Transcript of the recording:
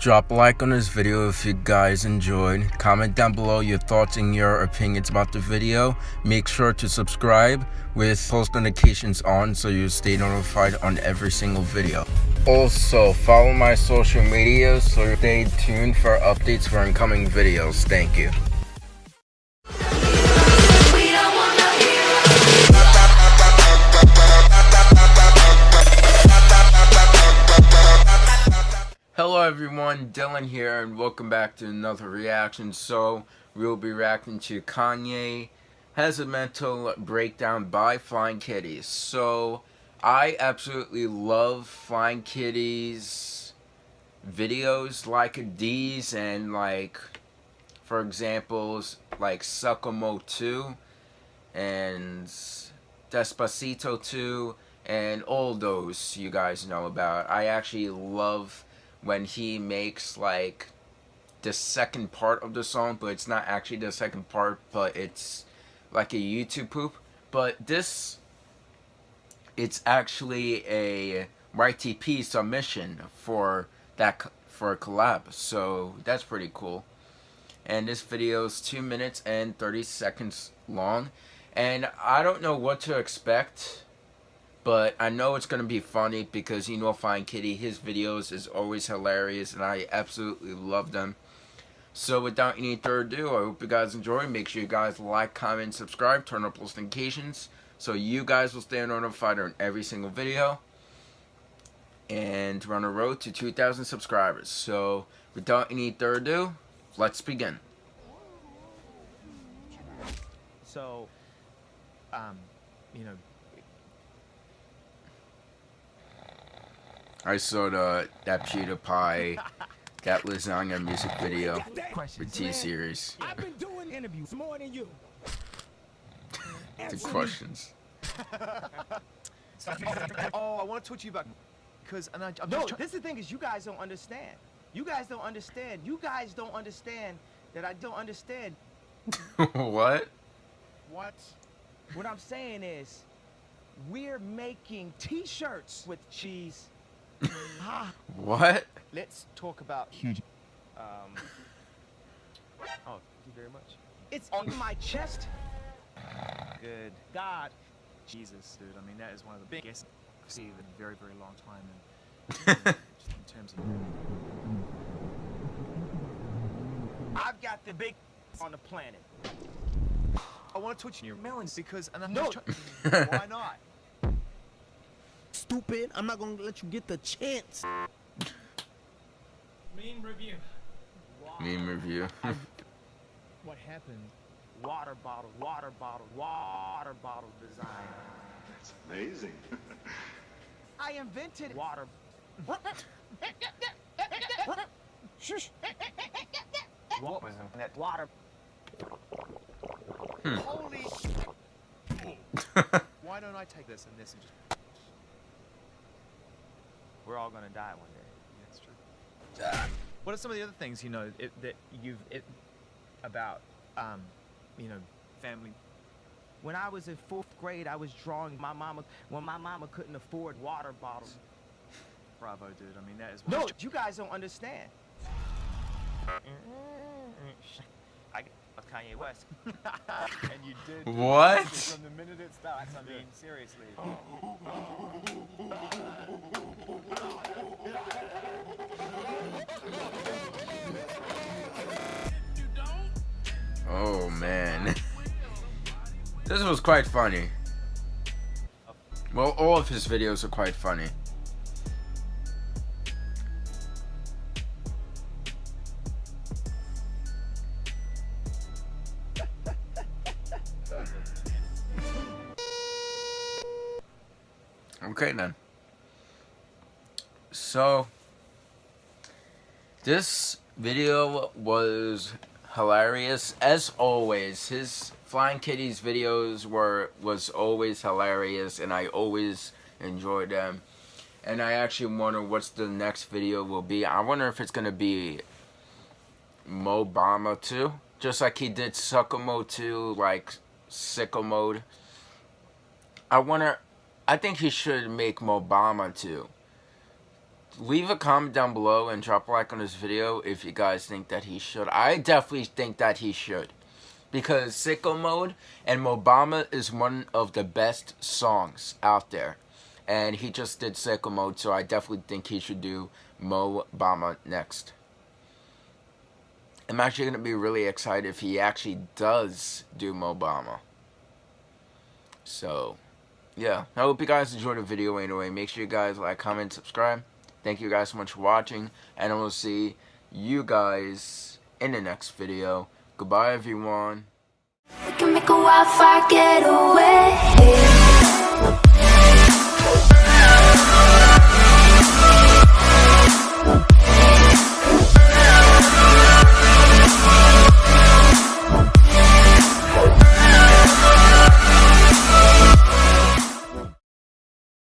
Drop a like on this video if you guys enjoyed. Comment down below your thoughts and your opinions about the video. Make sure to subscribe with post notifications on so you stay notified on every single video. Also, follow my social media so stay tuned for updates for incoming videos. Thank you. Everyone, Dylan here and welcome back to another reaction. So, we'll be reacting to Kanye has a mental breakdown by Flying Kitties. So, I absolutely love Flying Kitties videos like these and like, for examples, like Suckamo 2 and Despacito 2 and all those you guys know about. I actually love when he makes like the second part of the song, but it's not actually the second part, but it's like a YouTube poop. But this, it's actually a YTP submission for that for a collab, so that's pretty cool. And this video is 2 minutes and 30 seconds long, and I don't know what to expect but I know it's going to be funny because you know Flying Kitty, his videos is always hilarious and I absolutely love them. So without any further ado, I hope you guys enjoy. Make sure you guys like, comment, subscribe, turn on post notifications so you guys will stay notified on every single video. And run a road to 2,000 subscribers. So without any further ado, let's begin. So, um, you know, I saw the uh, that PewDiePie that lasagna music video for T series. I've been doing interviews more than you. the questions. oh, I want to talk to you about because and I, I'm no, just this is the thing is you guys don't understand. You guys don't understand. You guys don't understand that I don't understand. what? What? What I'm saying is, we're making T-shirts with cheese what? Let's talk about huge. Um. Oh, thank you very much. It's on my chest. Good. God. Jesus, dude. I mean, that is one of the biggest I've seen in a very, very long time. And in terms of. I've got the big on the planet. I want to touch your melons because, and I'm no. Why not? Stupid. I'm not gonna let you get the chance. Meme review. Wow. Meme review. what happened? Water bottle, water bottle, water bottle design. That's amazing. I invented water. Shush. What was that water? Hmm. Holy. Why don't I take this and this and just we're all gonna die one day. That's true. What are some of the other things you know it, that you've it, about, um, you know, family? When I was in fourth grade, I was drawing my mama when my mama couldn't afford water bottles. Bravo, dude. I mean, that is. No, you guys don't understand. I of Kanye West. and you did. What? From the minute it starts, I mean, seriously. Oh man. this was quite funny. Well, all of his videos are quite funny. Okay then. So this video was hilarious as always. His Flying Kitties videos were was always hilarious and I always enjoyed them. And I actually wonder what's the next video will be. I wonder if it's gonna be Mobama 2. Just like he did Suckamo 2, like Sicko Mode. I wonder I think he should make Mobama too. leave a comment down below and drop a like on this video if you guys think that he should. I definitely think that he should. Because Sicko Mode and Mobama is one of the best songs out there. And he just did Sicko Mode, so I definitely think he should do Mobama next. I'm actually going to be really excited if he actually does do Mobama. So, yeah. I hope you guys enjoyed the video anyway. Make sure you guys like, comment, subscribe. Thank you guys so much for watching. And I will see you guys in the next video. Goodbye, everyone.